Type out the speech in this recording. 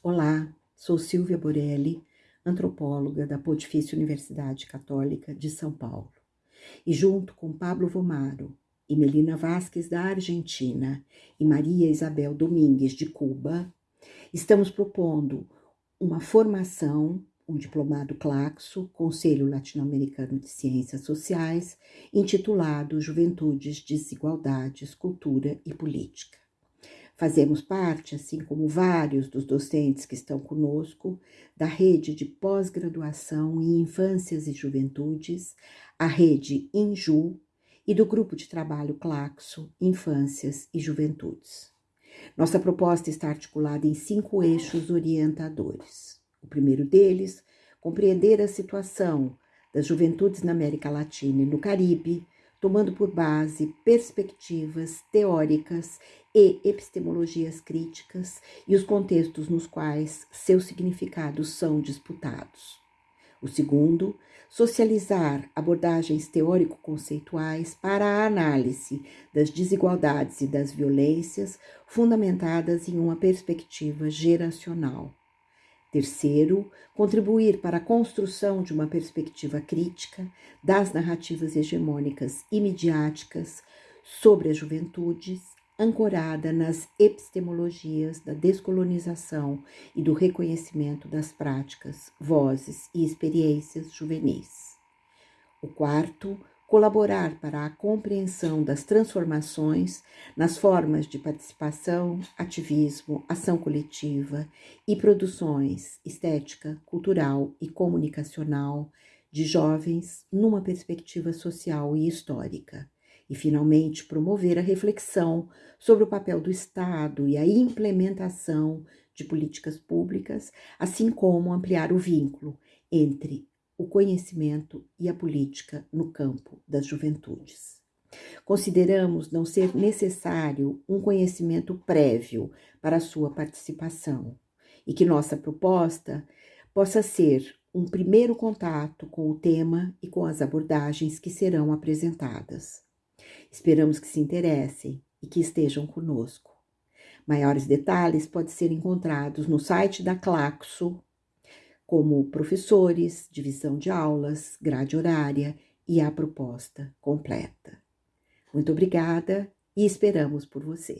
Olá, sou Silvia Borelli, antropóloga da Pontifícia Universidade Católica de São Paulo. E junto com Pablo Vomaro e Melina Vasques da Argentina e Maria Isabel Domingues de Cuba, estamos propondo uma formação, um diplomado Claxo, Conselho Latino-Americano de Ciências Sociais, intitulado Juventudes, Desigualdades, Cultura e Política. Fazemos parte, assim como vários dos docentes que estão conosco, da rede de pós-graduação em infâncias e juventudes, a rede INJU, e do grupo de trabalho Claxo, Infâncias e Juventudes. Nossa proposta está articulada em cinco eixos orientadores. O primeiro deles, compreender a situação das juventudes na América Latina e no Caribe, tomando por base perspectivas teóricas e epistemologias críticas e os contextos nos quais seus significados são disputados. O segundo, socializar abordagens teórico-conceituais para a análise das desigualdades e das violências fundamentadas em uma perspectiva geracional. Terceiro, contribuir para a construção de uma perspectiva crítica das narrativas hegemônicas e midiáticas sobre as juventudes, ancorada nas epistemologias da descolonização e do reconhecimento das práticas, vozes e experiências juvenis. O quarto, colaborar para a compreensão das transformações nas formas de participação, ativismo, ação coletiva e produções estética, cultural e comunicacional de jovens numa perspectiva social e histórica. E, finalmente, promover a reflexão sobre o papel do Estado e a implementação de políticas públicas, assim como ampliar o vínculo entre o conhecimento e a política no campo das juventudes. Consideramos não ser necessário um conhecimento prévio para sua participação e que nossa proposta possa ser um primeiro contato com o tema e com as abordagens que serão apresentadas. Esperamos que se interessem e que estejam conosco. Maiores detalhes podem ser encontrados no site da Claxo como professores, divisão de aulas, grade horária e a proposta completa. Muito obrigada e esperamos por você.